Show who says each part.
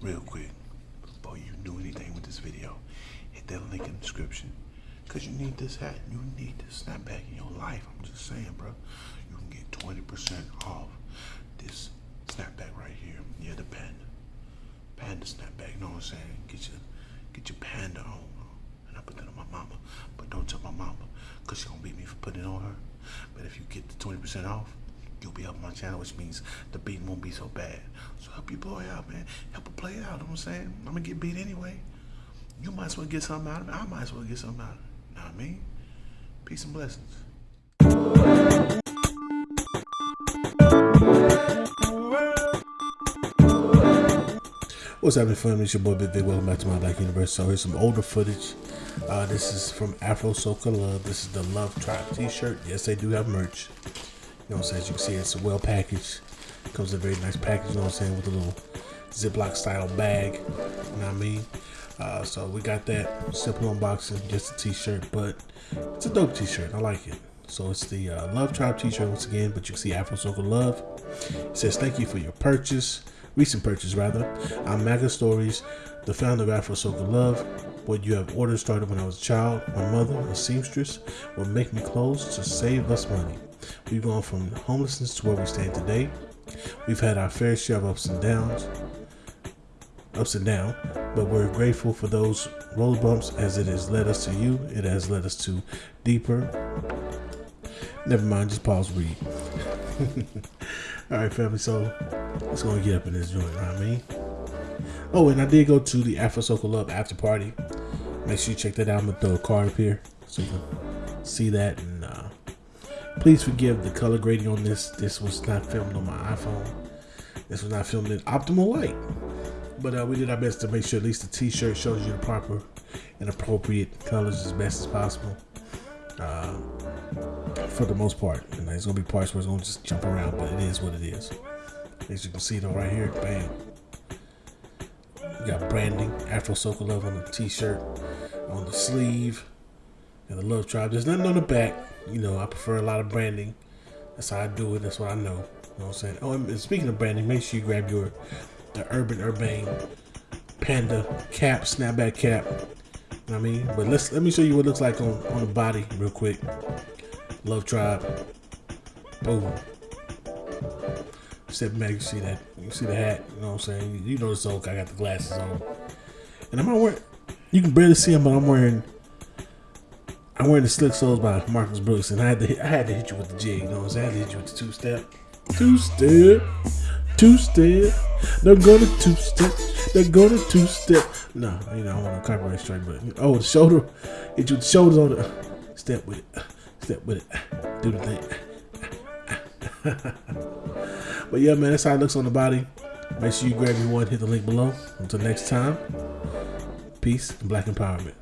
Speaker 1: real quick, before you do anything with this video, hit that link in the description. Cause you need this hat, you need this snapback in your life. I'm just saying, bro. You can get 20% off this snapback right here. Yeah, the panda. Panda snapback, you know what I'm saying? Get your get your panda on. And I put that on my mama. But don't tell my mama, cause she gonna beat me for putting it on her. But if you get the 20% off, you'll be helping my channel, which means the beating won't be so bad. So help your boy out, man. Help her play out, you know what I'm saying? I'm gonna get beat anyway. You might as well get something out of it. I might as well get something out of it. You know what I mean? Peace and blessings. What's happening, fam? It's your boy Big Vic. Welcome back to my Black Universe. So here's some older footage. Uh, this is from Afro Soca Love. This is the Love Tribe T-shirt. Yes, they do have merch. You know what I'm saying? As you can see, it's a well packaged. Comes in a very nice package. You know what I'm saying? With a little Ziploc style bag. You know what I mean? Uh, so we got that simple unboxing, just a T-shirt, but it's a dope T-shirt. I like it. So it's the uh, Love Tribe T-shirt once again, but you can see Afro Soca Love. It says thank you for your purchase, recent purchase rather. I'm Maga Stories, the founder of Afro Soca Love. What you have ordered started when I was a child. My mother, a seamstress, would make me clothes to save us money. We've gone from homelessness to where we stand today. We've had our fair share of ups and downs, ups and down, but we're grateful for those roller bumps as it has led us to you. It has led us to deeper. Never mind, just pause, read. All right, family. So let's go and get up in this joint. You I mean? Oh, and I did go to the Afro Soca Love after party. Make sure you check that out. I'm gonna throw a card up here so you can see that. And please forgive the color grading on this. This was not filmed on my iPhone. This was not filmed in optimal light. But uh, we did our best to make sure at least the T-shirt shows you the proper and appropriate colors as best as possible. Uh, for the most part, and there's gonna be parts where it's gonna just jump around, but it is what it is. As you can see though, right here, bam. You got branding, Afro Soca Love on the T-shirt, on the sleeve, and the Love Tribe. There's nothing on the back. You know, I prefer a lot of branding. That's how I do it. That's what I know. You know what I'm saying? Oh, and speaking of branding, make sure you grab your the Urban Urbane Panda cap, snapback cap. You know what I mean? But let's let me show you what it looks like on, on the body real quick. Love Tribe. Boom. Step back, you see that. You see the hat. You know what I'm saying? You know the soak. I got the glasses on. And I'm not wearing, you can barely see them, but I'm wearing, I'm wearing the Slick Souls by Marcus Brooks. And I had to hit, I had to hit you with the jig. You know what I'm saying? I had to hit you with the two step. Two step. Two step. They're to two step. They're to two step. No, you know, I want to copyright strike, but oh, the shoulder. Hit you with the shoulders on the step with it. Step with it. Do the thing. but yeah, man, that's how it looks on the body. Make sure you grab your one, hit the link below. Until next time, peace and black empowerment.